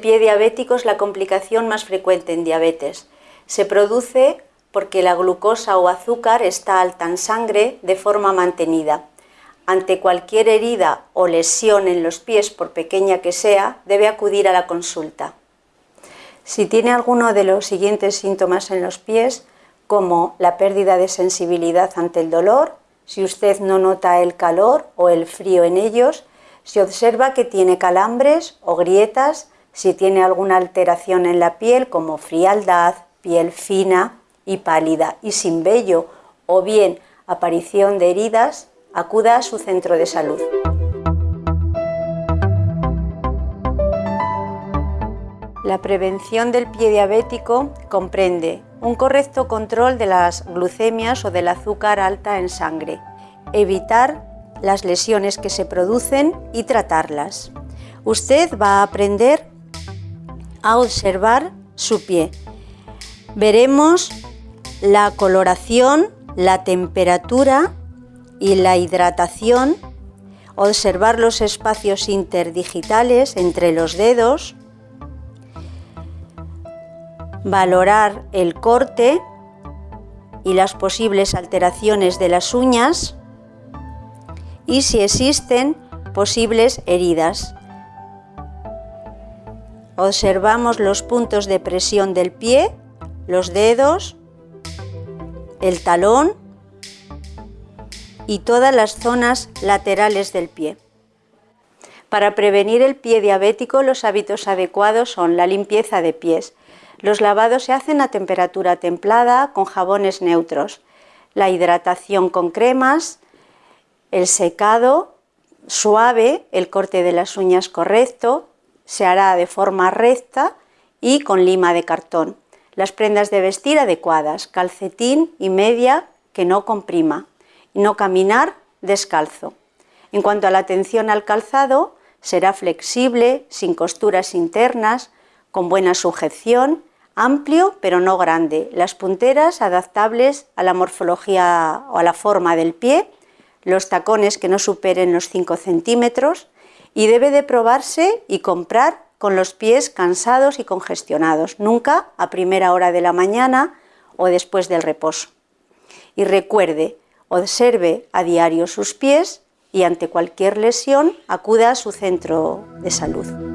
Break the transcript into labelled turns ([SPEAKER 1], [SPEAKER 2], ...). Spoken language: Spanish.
[SPEAKER 1] pie diabético es la complicación más frecuente en diabetes. Se produce porque la glucosa o azúcar está alta en sangre de forma mantenida. Ante cualquier herida o lesión en los pies, por pequeña que sea, debe acudir a la consulta. Si tiene alguno de los siguientes síntomas en los pies, como la pérdida de sensibilidad ante el dolor, si usted no nota el calor o el frío en ellos, si observa que tiene calambres o grietas, si tiene alguna alteración en la piel como frialdad, piel fina y pálida y sin vello o bien aparición de heridas, acuda a su centro de salud. La prevención del pie diabético comprende un correcto control de las glucemias o del azúcar alta en sangre, evitar las lesiones que se producen y tratarlas. Usted va a aprender a observar su pie. Veremos la coloración, la temperatura y la hidratación, observar los espacios interdigitales entre los dedos, valorar el corte y las posibles alteraciones de las uñas y si existen posibles heridas. Observamos los puntos de presión del pie, los dedos, el talón y todas las zonas laterales del pie. Para prevenir el pie diabético, los hábitos adecuados son la limpieza de pies, los lavados se hacen a temperatura templada con jabones neutros. La hidratación con cremas, el secado suave, el corte de las uñas correcto, se hará de forma recta y con lima de cartón. Las prendas de vestir adecuadas, calcetín y media que no comprima. Y no caminar descalzo. En cuanto a la atención al calzado, será flexible, sin costuras internas, con buena sujeción, amplio pero no grande, las punteras adaptables a la morfología o a la forma del pie, los tacones que no superen los 5 centímetros y debe de probarse y comprar con los pies cansados y congestionados, nunca a primera hora de la mañana o después del reposo. Y recuerde, observe a diario sus pies y ante cualquier lesión acuda a su centro de salud.